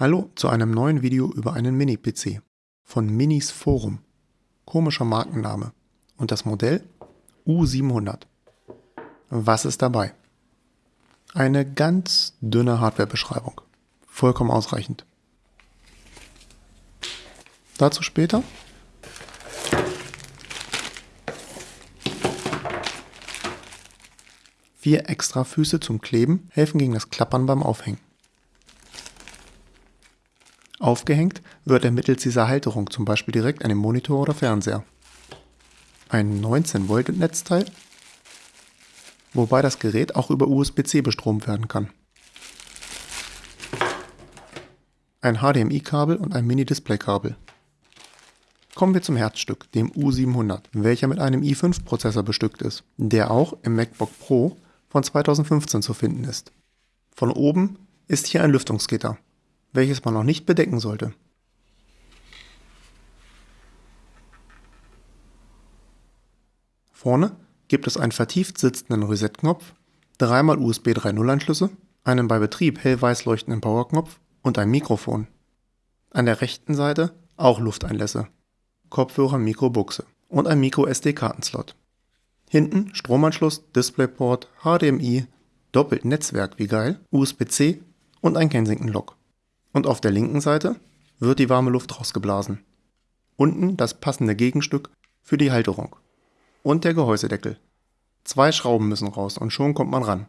Hallo zu einem neuen Video über einen Mini-PC von Minis Forum. Komischer Markenname. Und das Modell U700. Was ist dabei? Eine ganz dünne Hardwarebeschreibung. Vollkommen ausreichend. Dazu später. Vier extra Füße zum Kleben helfen gegen das Klappern beim Aufhängen. Aufgehängt wird er mittels dieser Halterung zum Beispiel direkt an den Monitor oder Fernseher. Ein 19 Volt Netzteil, wobei das Gerät auch über USB-C bestromt werden kann. Ein HDMI-Kabel und ein Mini-Display-Kabel. Kommen wir zum Herzstück, dem U700, welcher mit einem i5-Prozessor bestückt ist, der auch im MacBook Pro von 2015 zu finden ist. Von oben ist hier ein Lüftungsgitter, welches man noch nicht bedecken sollte. Vorne gibt es einen vertieft sitzenden Reset-Knopf, dreimal USB 3.0 Anschlüsse, einen bei Betrieb hellweiß leuchtenden Powerknopf und ein Mikrofon. An der rechten Seite auch Lufteinlässe, Kopfhörer, Mikro, Buchse und ein Micro SD-Kartenslot. Hinten Stromanschluss, DisplayPort, HDMI, doppelt Netzwerk wie geil, USB-C und ein Kensington-Lock. Und auf der linken Seite wird die warme Luft rausgeblasen. Unten das passende Gegenstück für die Halterung. Und der Gehäusedeckel. Zwei Schrauben müssen raus und schon kommt man ran.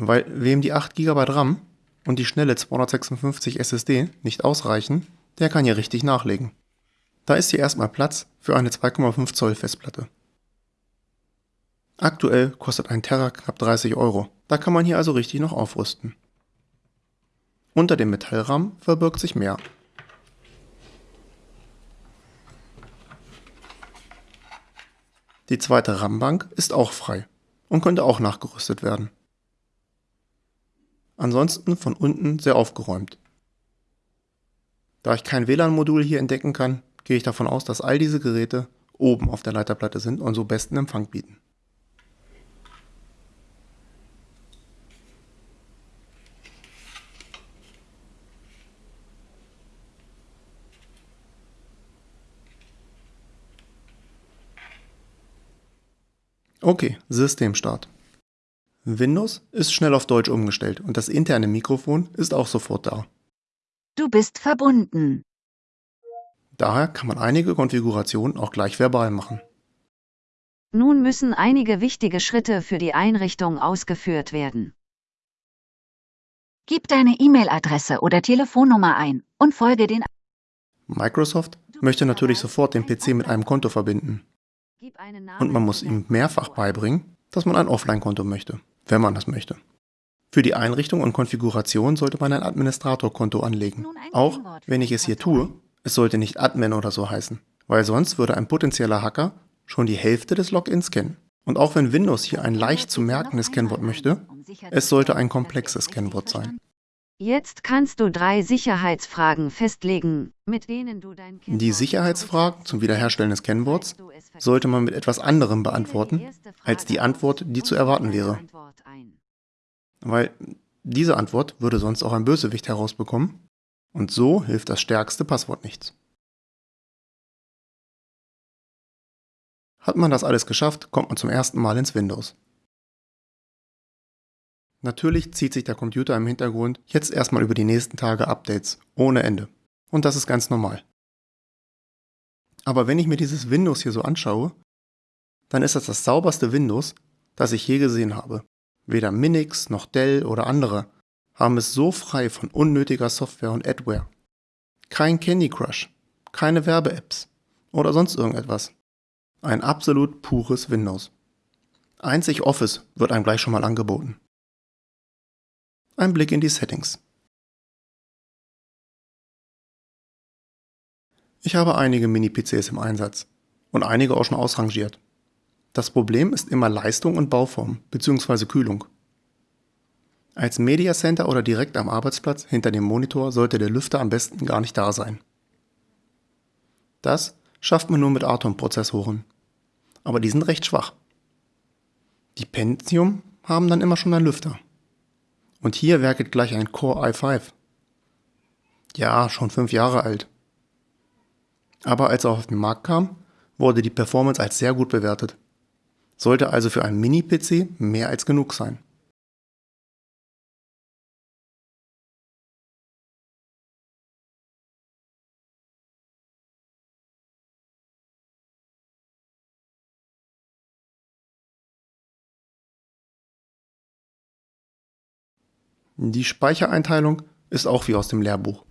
Weil wem die 8 GB RAM und die schnelle 256 SSD nicht ausreichen, der kann hier richtig nachlegen. Da ist hier erstmal Platz für eine 2,5 Zoll Festplatte. Aktuell kostet ein Terra knapp 30 Euro, da kann man hier also richtig noch aufrüsten. Unter dem Metallrahmen verbirgt sich mehr. Die zweite RAM-Bank ist auch frei und könnte auch nachgerüstet werden ansonsten von unten sehr aufgeräumt. Da ich kein WLAN-Modul hier entdecken kann, gehe ich davon aus, dass all diese Geräte oben auf der Leiterplatte sind und so besten Empfang bieten. Okay, Systemstart. Windows ist schnell auf Deutsch umgestellt und das interne Mikrofon ist auch sofort da. Du bist verbunden. Daher kann man einige Konfigurationen auch gleich verbal machen. Nun müssen einige wichtige Schritte für die Einrichtung ausgeführt werden. Gib deine E-Mail-Adresse oder Telefonnummer ein und folge den Microsoft möchte natürlich sofort den PC mit einem Konto verbinden. Und man muss ihm mehrfach beibringen, dass man ein Offline-Konto möchte wenn man das möchte. Für die Einrichtung und Konfiguration sollte man ein Administratorkonto anlegen. Auch wenn ich es hier tue, es sollte nicht Admin oder so heißen, weil sonst würde ein potenzieller Hacker schon die Hälfte des Logins kennen. Und auch wenn Windows hier ein leicht zu merkendes Kennwort möchte, es sollte ein komplexes Kennwort sein. Jetzt kannst du drei Sicherheitsfragen festlegen, mit denen du dein Kennwort Die Sicherheitsfragen zum Wiederherstellen des Kennworts sollte man mit etwas anderem beantworten, als die Antwort, die zu erwarten wäre. Weil diese Antwort würde sonst auch ein Bösewicht herausbekommen und so hilft das stärkste Passwort nichts. Hat man das alles geschafft, kommt man zum ersten Mal ins Windows. Natürlich zieht sich der Computer im Hintergrund jetzt erstmal über die nächsten Tage Updates, ohne Ende. Und das ist ganz normal. Aber wenn ich mir dieses Windows hier so anschaue, dann ist das das sauberste Windows, das ich je gesehen habe. Weder Minix noch Dell oder andere haben es so frei von unnötiger Software und Adware. Kein Candy Crush, keine Werbe-Apps oder sonst irgendetwas. Ein absolut pures Windows. Einzig Office wird einem gleich schon mal angeboten. Ein Blick in die Settings. Ich habe einige Mini-PCs im Einsatz und einige auch schon ausrangiert. Das Problem ist immer Leistung und Bauform bzw. Kühlung. Als Media Center oder direkt am Arbeitsplatz hinter dem Monitor sollte der Lüfter am besten gar nicht da sein. Das schafft man nur mit Atom-Prozessoren. Aber die sind recht schwach. Die Pentium haben dann immer schon einen Lüfter. Und hier werkelt gleich ein Core i5. Ja, schon fünf Jahre alt. Aber als er auf den Markt kam, wurde die Performance als sehr gut bewertet. Sollte also für einen Mini-PC mehr als genug sein. Die Speichereinteilung ist auch wie aus dem Lehrbuch.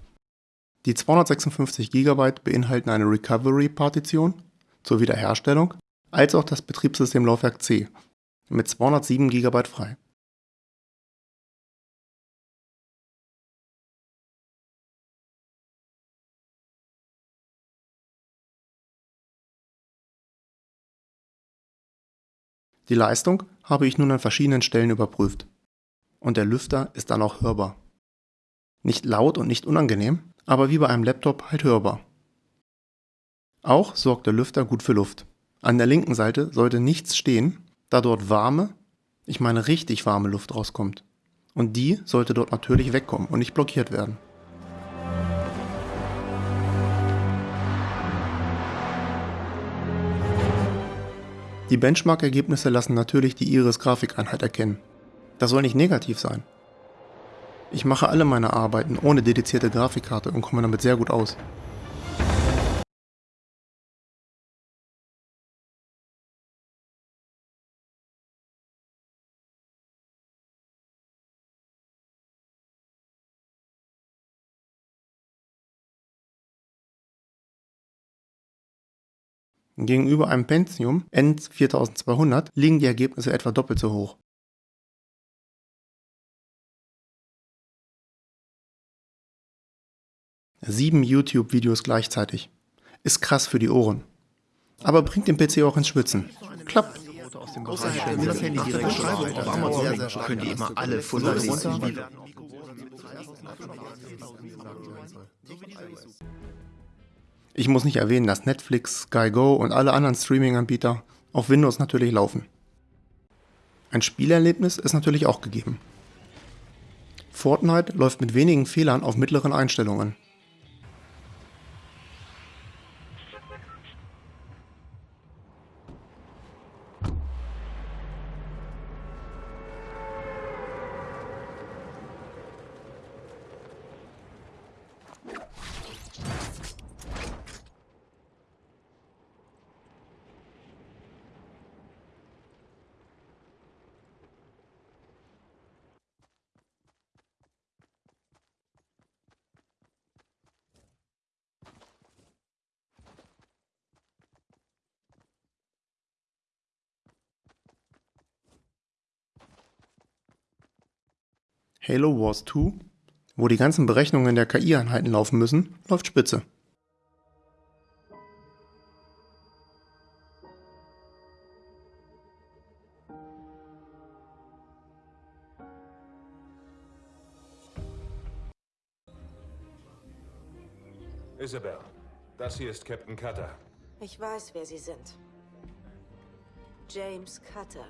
Die 256 GB beinhalten eine Recovery-Partition zur Wiederherstellung als auch das Betriebssystemlaufwerk C mit 207 GB frei. Die Leistung habe ich nun an verschiedenen Stellen überprüft und der Lüfter ist dann auch hörbar. Nicht laut und nicht unangenehm, aber wie bei einem Laptop halt hörbar. Auch sorgt der Lüfter gut für Luft. An der linken Seite sollte nichts stehen, da dort warme, ich meine richtig warme Luft rauskommt. Und die sollte dort natürlich wegkommen und nicht blockiert werden. Die Benchmark-Ergebnisse lassen natürlich die Iris-Grafikeinheit erkennen. Das soll nicht negativ sein. Ich mache alle meine Arbeiten ohne dedizierte Grafikkarte und komme damit sehr gut aus. Gegenüber einem Pentium N4200 liegen die Ergebnisse etwa doppelt so hoch. Sieben YouTube-Videos gleichzeitig. Ist krass für die Ohren. Aber bringt den PC auch ins Schwitzen. Klappt. Außerhalb der das Handy direkt schreiben auf Amazon könnt ihr immer alle Funde lesen. Ich muss nicht erwähnen, dass Netflix, Sky Go und alle anderen Streaming-Anbieter auf Windows natürlich laufen. Ein Spielerlebnis ist natürlich auch gegeben. Fortnite läuft mit wenigen Fehlern auf mittleren Einstellungen. Halo Wars 2, wo die ganzen Berechnungen der KI-Einheiten laufen müssen, läuft spitze. Isabel, das hier ist Captain Cutter. Ich weiß, wer Sie sind. James Cutter.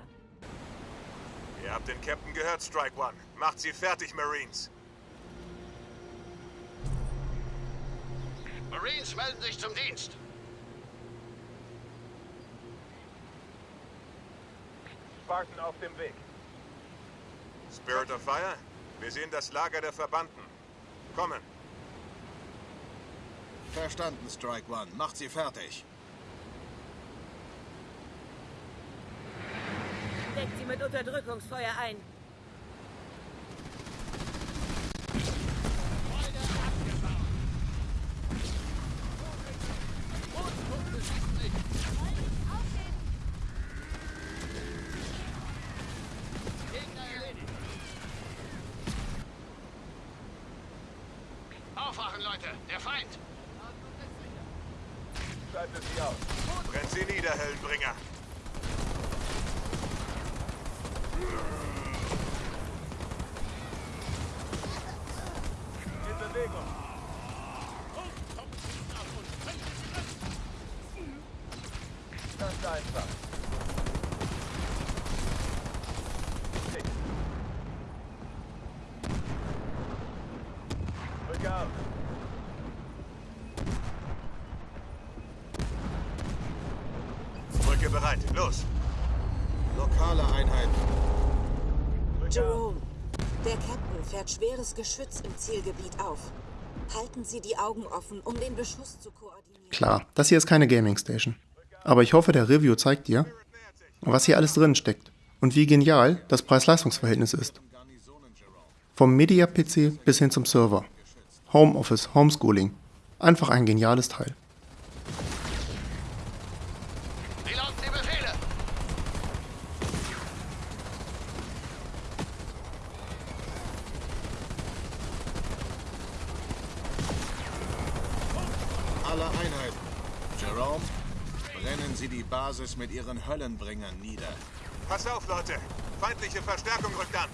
Ihr habt den Captain gehört, Strike One. Macht sie fertig, Marines. Marines melden sich zum Dienst. Spartan auf dem Weg. Spirit of Fire? Wir sehen das Lager der Verbannten. Kommen. Verstanden, Strike One. Macht sie fertig. Deckt sie mit Unterdrückungsfeuer ein. Aufwachen, Leute! Der Feind! Schaltet sie aus. Brennt sie nieder, Heldenbringer. bereit. Los. Lokale Einheiten. Jerome, der Captain fährt schweres Geschütz im Zielgebiet auf. Halten Sie die Augen offen, um den Beschuss zu koordinieren. Klar, das hier ist keine Gaming Station. Aber ich hoffe, der Review zeigt dir, was hier alles drin steckt und wie genial das Preis-Leistungs-Verhältnis ist. Vom Media-PC bis hin zum Server. Homeoffice, Homeschooling. Einfach ein geniales Teil. Alle Einheiten. Jerome, brennen Sie die Basis mit Ihren Höllenbringern nieder. Pass auf, Leute. Feindliche Verstärkung rückt an.